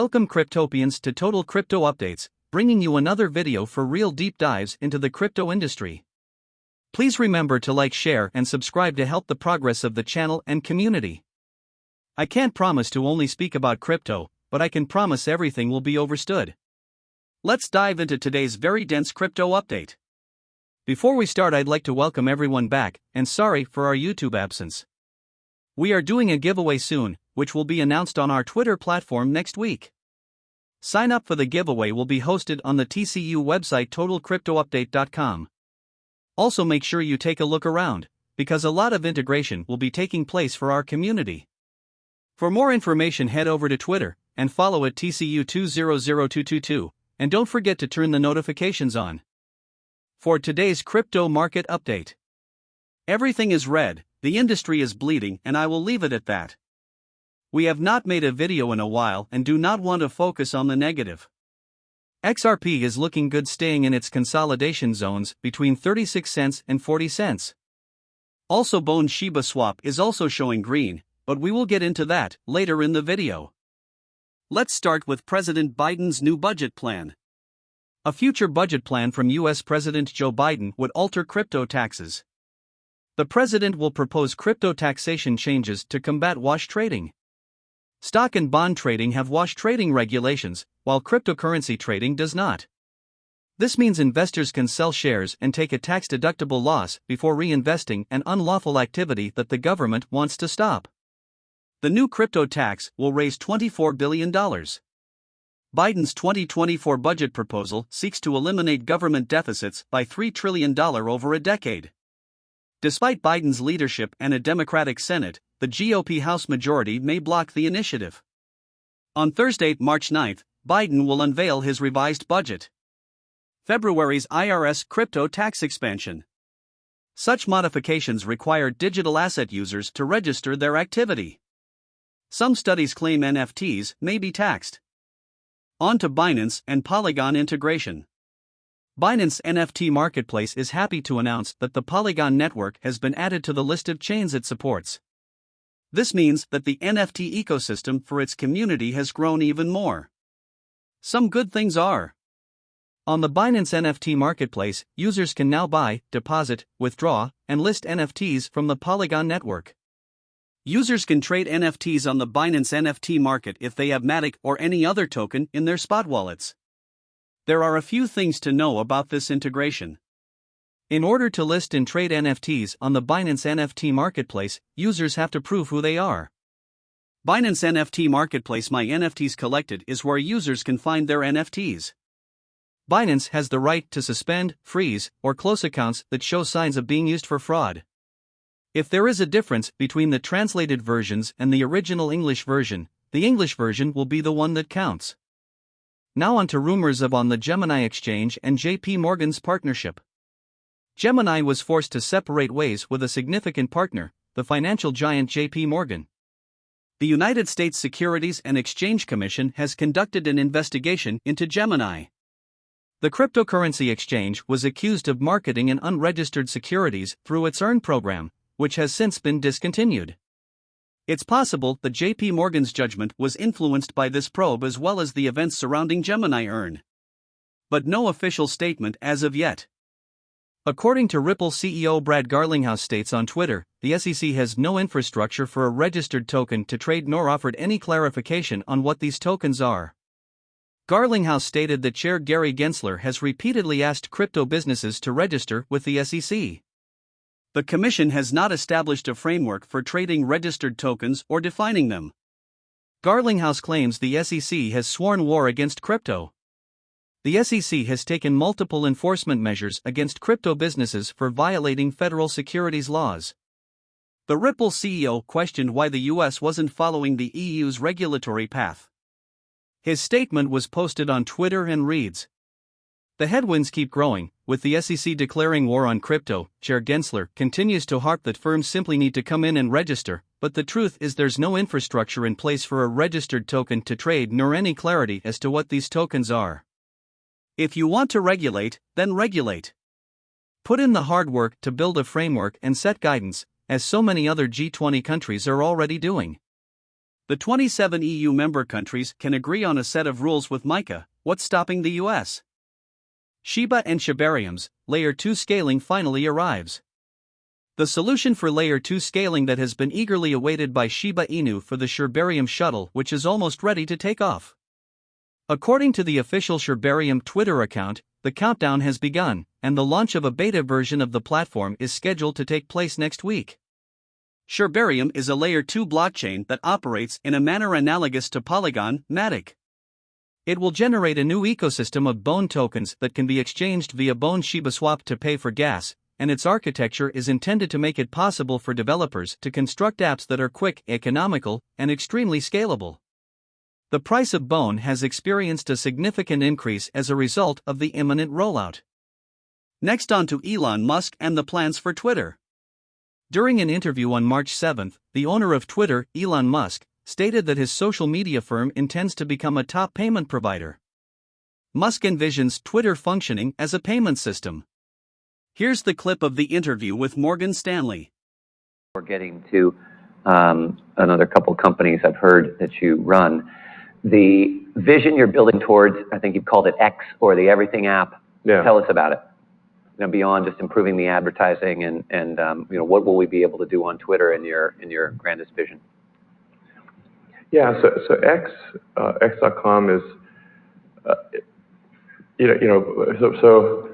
Welcome Cryptopians to Total Crypto Updates, bringing you another video for real deep dives into the crypto industry. Please remember to like, share, and subscribe to help the progress of the channel and community. I can't promise to only speak about crypto, but I can promise everything will be overstood. Let's dive into today's very dense crypto update. Before we start, I'd like to welcome everyone back, and sorry for our YouTube absence. We are doing a giveaway soon, which will be announced on our Twitter platform next week. Sign up for the giveaway will be hosted on the TCU website totalcryptoupdate.com. Also, make sure you take a look around, because a lot of integration will be taking place for our community. For more information, head over to Twitter and follow at TCU200222, and don't forget to turn the notifications on. For today's crypto market update, everything is red, the industry is bleeding, and I will leave it at that. We have not made a video in a while and do not want to focus on the negative. XRP is looking good staying in its consolidation zones between 36 cents and 40 cents. Also Bone Shiba Swap is also showing green, but we will get into that later in the video. Let's start with President Biden's new budget plan. A future budget plan from US President Joe Biden would alter crypto taxes. The president will propose crypto taxation changes to combat wash trading. Stock and bond trading have wash trading regulations, while cryptocurrency trading does not. This means investors can sell shares and take a tax deductible loss before reinvesting an unlawful activity that the government wants to stop. The new crypto tax will raise $24 billion. Biden's 2024 budget proposal seeks to eliminate government deficits by $3 trillion over a decade. Despite Biden's leadership and a Democratic Senate, the GOP House majority may block the initiative. On Thursday, March 9, Biden will unveil his revised budget. February's IRS crypto tax expansion. Such modifications require digital asset users to register their activity. Some studies claim NFTs may be taxed. On to Binance and Polygon integration. Binance NFT Marketplace is happy to announce that the Polygon network has been added to the list of chains it supports. This means that the NFT ecosystem for its community has grown even more. Some good things are. On the Binance NFT Marketplace, users can now buy, deposit, withdraw, and list NFTs from the Polygon network. Users can trade NFTs on the Binance NFT market if they have Matic or any other token in their spot wallets. There are a few things to know about this integration. In order to list and trade NFTs on the Binance NFT Marketplace, users have to prove who they are. Binance NFT Marketplace My NFTs Collected is where users can find their NFTs. Binance has the right to suspend, freeze, or close accounts that show signs of being used for fraud. If there is a difference between the translated versions and the original English version, the English version will be the one that counts. Now on to rumors of on the Gemini exchange and JP Morgan's partnership. Gemini was forced to separate ways with a significant partner, the financial giant JP Morgan. The United States Securities and Exchange Commission has conducted an investigation into Gemini. The cryptocurrency exchange was accused of marketing an unregistered securities through its EARN program, which has since been discontinued. It's possible that JP Morgan's judgment was influenced by this probe as well as the events surrounding Gemini Earn. But no official statement as of yet. According to Ripple CEO Brad Garlinghouse states on Twitter, the SEC has no infrastructure for a registered token to trade nor offered any clarification on what these tokens are. Garlinghouse stated that Chair Gary Gensler has repeatedly asked crypto businesses to register with the SEC. The Commission has not established a framework for trading registered tokens or defining them. Garlinghouse claims the SEC has sworn war against crypto. The SEC has taken multiple enforcement measures against crypto businesses for violating federal securities laws. The Ripple CEO questioned why the US wasn't following the EU's regulatory path. His statement was posted on Twitter and reads the headwinds keep growing, with the SEC declaring war on crypto. Chair Gensler continues to harp that firms simply need to come in and register, but the truth is there's no infrastructure in place for a registered token to trade nor any clarity as to what these tokens are. If you want to regulate, then regulate. Put in the hard work to build a framework and set guidance, as so many other G20 countries are already doing. The 27 EU member countries can agree on a set of rules with MiCA, what's stopping the US? Shiba and Shibarium's Layer 2 scaling finally arrives. The solution for Layer 2 scaling that has been eagerly awaited by Shiba Inu for the Shibarium shuttle, which is almost ready to take off. According to the official Shibarium Twitter account, the countdown has begun, and the launch of a beta version of the platform is scheduled to take place next week. Shibarium is a layer 2 blockchain that operates in a manner analogous to Polygon, Matic. It will generate a new ecosystem of Bone tokens that can be exchanged via Bone Shiba Swap to pay for gas, and its architecture is intended to make it possible for developers to construct apps that are quick, economical, and extremely scalable. The price of Bone has experienced a significant increase as a result of the imminent rollout. Next on to Elon Musk and the plans for Twitter. During an interview on March 7, the owner of Twitter, Elon Musk, stated that his social media firm intends to become a top payment provider. Musk envisions Twitter functioning as a payment system. Here's the clip of the interview with Morgan Stanley. We're getting to um, another couple companies I've heard that you run. The vision you're building towards, I think you've called it X or the Everything app. Yeah. Tell us about it you know, beyond just improving the advertising and, and um, you know, what will we be able to do on Twitter in your, in your grandest vision? Yeah, so, so X, uh, X.com is, uh, you know, you know so,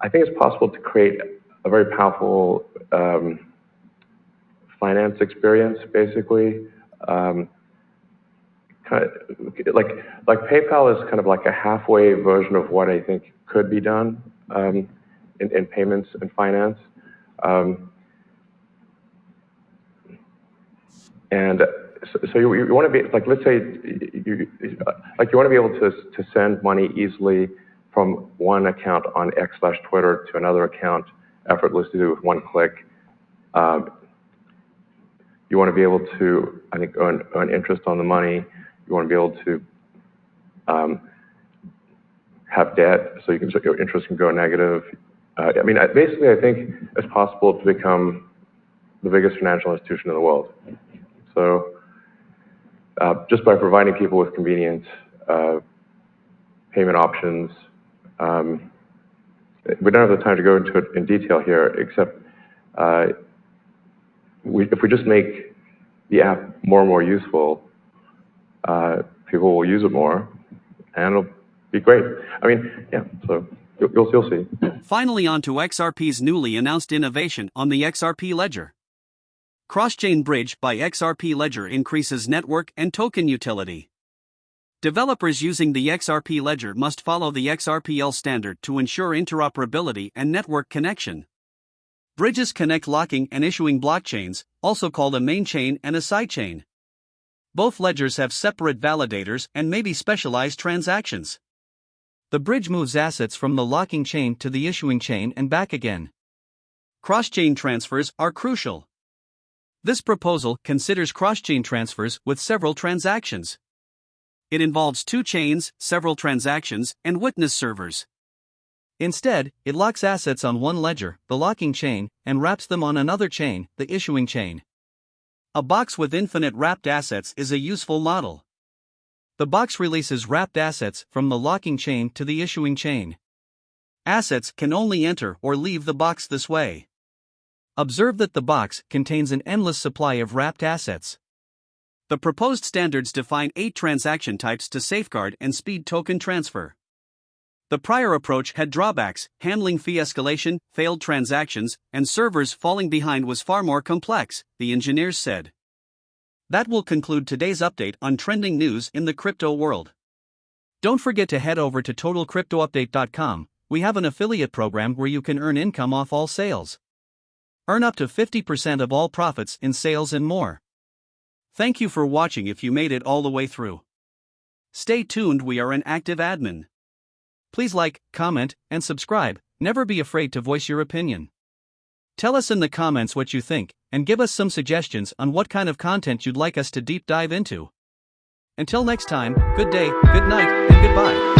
I think it's possible to create a very powerful um, finance experience, basically. Um, like, like PayPal is kind of like a halfway version of what I think could be done. Um, in, in payments and finance. So, you, you want to be like, let's say, you, like you want to be able to to send money easily from one account on X slash Twitter to another account effortlessly with one click. Um, you want to be able to, I think, earn, earn interest on the money. You want to be able to um, have debt, so you can so your interest can go negative. Uh, I mean, basically, I think it's possible to become the biggest financial institution in the world. So just by providing people with convenient uh, payment options, um, we don't have the time to go into it in detail here, except uh, if we just make the app more and more useful, uh, people will use it more, and it'll be great. I mean, yeah, so you'll see. Finally, on to XRP's newly announced innovation on the XRP Ledger. Cross-chain bridge by XRP Ledger increases network and token utility. Developers using the XRP Ledger must follow the XRPL standard to ensure interoperability and network connection. Bridges connect locking and issuing blockchains, also called a main chain and a side chain. Both ledgers have separate validators and may be specialized transactions. The bridge moves assets from the locking chain to the issuing chain and back again. Cross chain transfers are crucial. This proposal considers cross chain transfers with several transactions. It involves two chains, several transactions, and witness servers. Instead, it locks assets on one ledger, the locking chain, and wraps them on another chain, the issuing chain. A box with infinite wrapped assets is a useful model. The box releases wrapped assets from the locking chain to the issuing chain. Assets can only enter or leave the box this way. Observe that the box contains an endless supply of wrapped assets. The proposed standards define eight transaction types to safeguard and speed token transfer. The prior approach had drawbacks, handling fee escalation, failed transactions, and servers falling behind was far more complex, the engineers said. That will conclude today's update on trending news in the crypto world. Don't forget to head over to totalcryptoupdate.com. We have an affiliate program where you can earn income off all sales. Earn up to 50% of all profits in sales and more. Thank you for watching if you made it all the way through. Stay tuned, we are an active admin. Please like, comment, and subscribe. Never be afraid to voice your opinion. Tell us in the comments what you think, and give us some suggestions on what kind of content you'd like us to deep dive into. Until next time, good day, good night, and goodbye.